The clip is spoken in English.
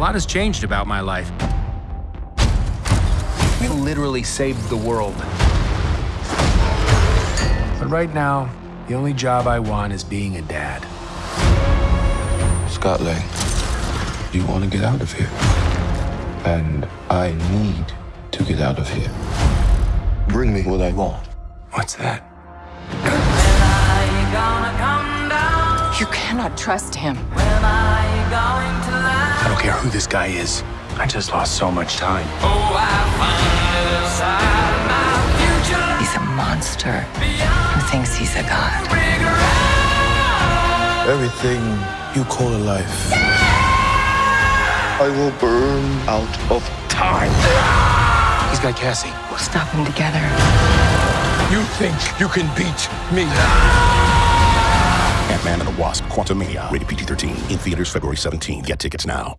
lot has changed about my life. We literally saved the world. But right now, the only job I want is being a dad. Scott Lang, you want to get out of here. And I need to get out of here. Bring me what I want. What's that? You cannot trust him. I don't care who this guy is. I just lost so much time. Oh, He's a monster who thinks he's a god. Everything you call a life, I will burn out of time. He's got Cassie. We'll stop him together. You think you can beat me? Ant-Man and the Wasp: Quantumania, rated PG-13, in theaters February 17. Get tickets now.